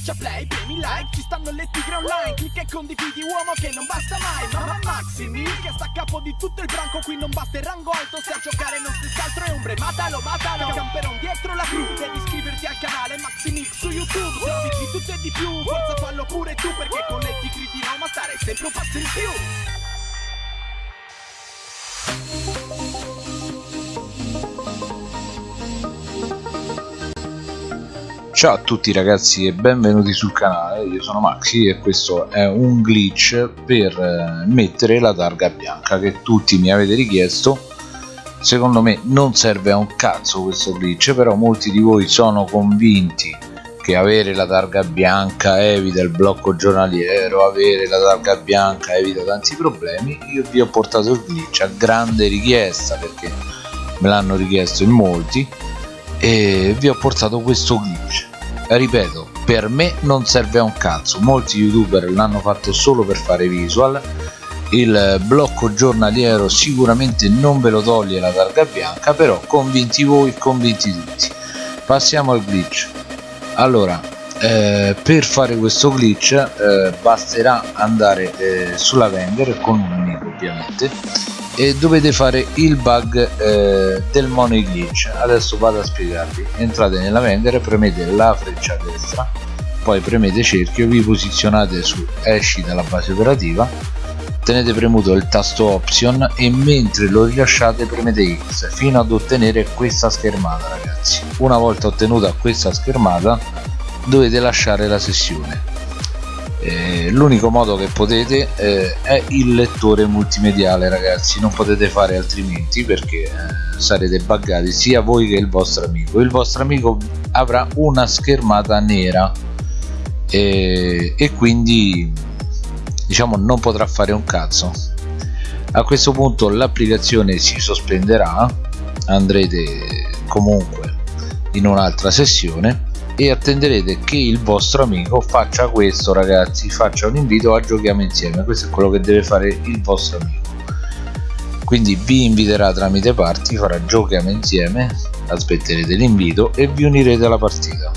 Schiaccia play, premi like, ci stanno le tigre online Clicca e condividi uomo che non basta mai Mamma Maximi che sta a capo di tutto il branco Qui non basta il rango alto se a giocare non stessi altro è ombre Matalo, matalo, camperon dietro la crew Devi iscriverti al canale Maximix su YouTube Servizi di tutto e di più, forza fallo pure tu Perché con le tigre di Roma stare sempre un passo in più Ciao a tutti ragazzi e benvenuti sul canale, io sono Maxi e questo è un glitch per eh, mettere la targa bianca che tutti mi avete richiesto. Secondo me non serve a un cazzo questo glitch però molti di voi sono convinti che avere la targa bianca evita il blocco giornaliero avere la targa bianca evita tanti problemi. Io vi ho portato il glitch a grande richiesta perché me l'hanno richiesto in molti e vi ho portato questo glitch ripeto per me non serve a un cazzo. Molti youtuber l'hanno fatto solo per fare visual. Il blocco giornaliero sicuramente non ve lo toglie la targa bianca però convinti voi convinti tutti. Passiamo al glitch. Allora eh, per fare questo glitch eh, basterà andare eh, sulla vendor con un amico ovviamente e dovete fare il bug eh, del money glitch. Adesso vado a spiegarvi. Entrate nella vendere premete la freccia destra poi premete cerchio vi posizionate su esci dalla base operativa tenete premuto il tasto option e mentre lo rilasciate premete x fino ad ottenere questa schermata ragazzi. Una volta ottenuta questa schermata dovete lasciare la sessione eh, l'unico modo che potete eh, è il lettore multimediale ragazzi. Non potete fare altrimenti perché eh, sarete buggati sia voi che il vostro amico. Il vostro amico avrà una schermata nera e quindi diciamo non potrà fare un cazzo. A questo punto l'applicazione si sospenderà. Andrete comunque in un'altra sessione e attenderete che il vostro amico faccia questo ragazzi. Faccia un invito a giochiamo insieme. Questo è quello che deve fare il vostro amico. Quindi vi inviterà tramite party farà giochiamo insieme aspetterete l'invito e vi unirete alla partita.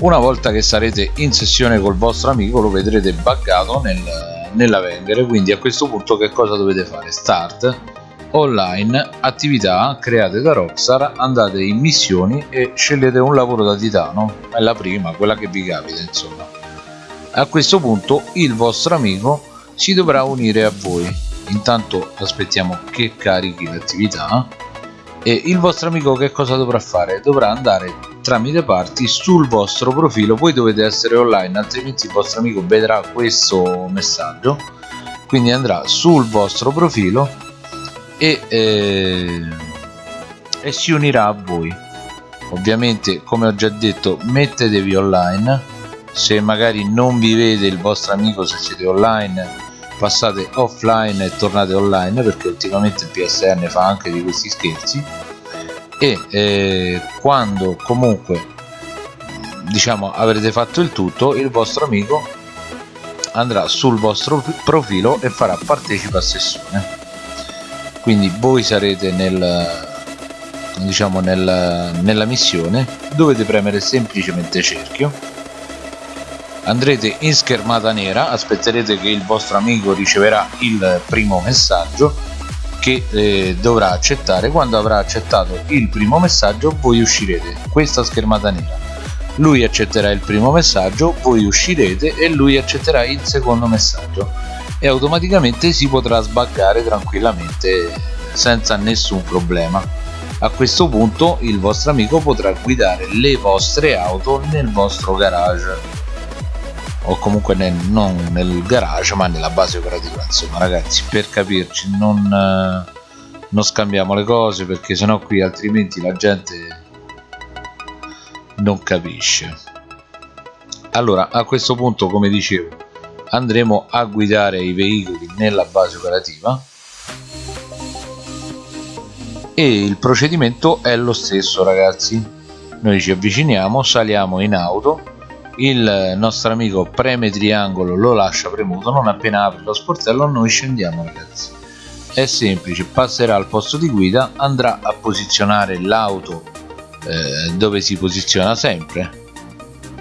Una volta che sarete in sessione col vostro amico lo vedrete buggato nel, nella vendere. Quindi a questo punto che cosa dovete fare? Start online attività create da Rockstar andate in missioni e scegliete un lavoro da titano. È la prima quella che vi capita insomma. A questo punto il vostro amico si dovrà unire a voi. Intanto aspettiamo che carichi l'attività. E il vostro amico che cosa dovrà fare? Dovrà andare tramite parti sul vostro profilo. Voi dovete essere online altrimenti il vostro amico vedrà questo messaggio. Quindi andrà sul vostro profilo e, eh, e si unirà a voi. Ovviamente come ho già detto mettetevi online. Se magari non vi vede il vostro amico se siete online passate offline e tornate online perché ultimamente il PSN fa anche di questi scherzi. E eh, quando comunque diciamo avrete fatto il tutto il vostro amico andrà sul vostro profilo e farà partecipa a sessione quindi voi sarete nel diciamo nel, nella missione dovete premere semplicemente cerchio. Andrete in schermata nera aspetterete che il vostro amico riceverà il primo messaggio che eh, dovrà accettare. Quando avrà accettato il primo messaggio voi uscirete questa schermata nera. Lui accetterà il primo messaggio voi uscirete e lui accetterà il secondo messaggio e automaticamente si potrà sbaggare tranquillamente senza nessun problema. A questo punto il vostro amico potrà guidare le vostre auto nel vostro garage. O comunque nel, non nel garage ma nella base operativa insomma ragazzi per capirci non, eh, non scambiamo le cose perché sennò qui altrimenti la gente non capisce. Allora a questo punto come dicevo andremo a guidare i veicoli nella base operativa. E il procedimento è lo stesso ragazzi. Noi ci avviciniamo saliamo in auto. Il nostro amico preme triangolo lo lascia premuto. Non appena apre lo sportello noi scendiamo ragazzi. È semplice. Passerà al posto di guida andrà a posizionare l'auto eh, dove si posiziona sempre.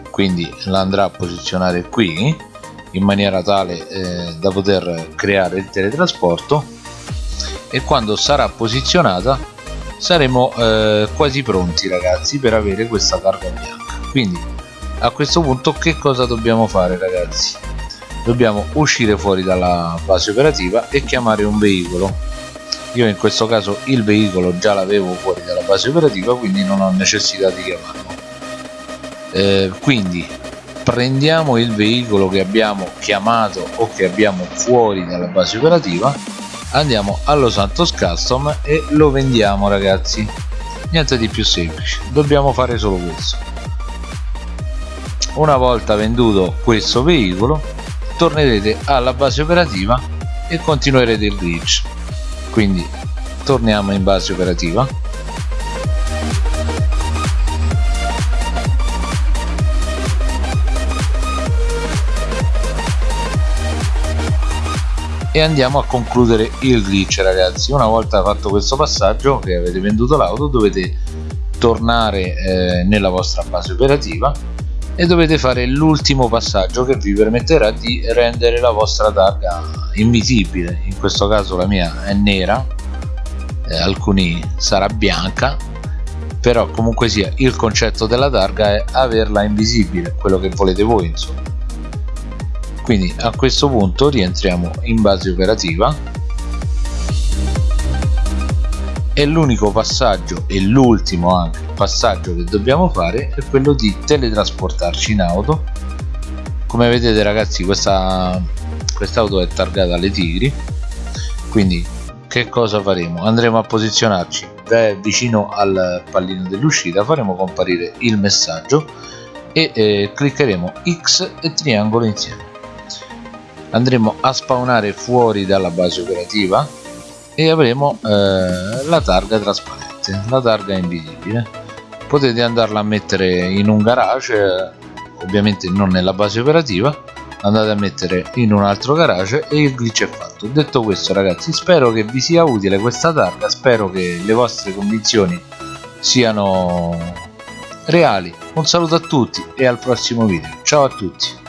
Quindi la andrà a posizionare qui in maniera tale eh, da poter creare il teletrasporto e quando sarà posizionata saremo eh, quasi pronti ragazzi per avere questa targa bianca. Quindi a questo punto che cosa dobbiamo fare ragazzi? Dobbiamo uscire fuori dalla base operativa e chiamare un veicolo. Io in questo caso il veicolo già l'avevo fuori dalla base operativa quindi non ho necessità di chiamarlo. Eh, quindi prendiamo il veicolo che abbiamo chiamato o che abbiamo fuori dalla base operativa andiamo allo Santos Custom e lo vendiamo ragazzi. Niente di più semplice dobbiamo fare solo questo. Una volta venduto questo veicolo tornerete alla base operativa e continuerete il glitch quindi torniamo in base operativa e andiamo a concludere il glitch ragazzi. Una volta fatto questo passaggio che avete venduto l'auto dovete tornare eh, nella vostra base operativa e dovete fare l'ultimo passaggio che vi permetterà di rendere la vostra targa invisibile. In questo caso la mia è nera eh, alcuni sarà bianca però comunque sia il concetto della targa è averla invisibile quello che volete voi insomma quindi a questo punto rientriamo in base operativa. E l'unico passaggio e l'ultimo anche passaggio che dobbiamo fare è quello di teletrasportarci in auto. Come vedete ragazzi questa quest'auto è targata alle tigri. Quindi che cosa faremo? Andremo a posizionarci vicino al pallino dell'uscita faremo comparire il messaggio e eh, cliccheremo x e triangolo insieme andremo a spawnare fuori dalla base operativa e avremo eh, la targa trasparente. La targa invisibile. Potete andarla a mettere in un garage ovviamente non nella base operativa. Andate a mettere in un altro garage e il glitch è fatto. Detto questo ragazzi spero che vi sia utile questa targa. Spero che le vostre convinzioni siano reali. Un saluto a tutti e al prossimo video. Ciao a tutti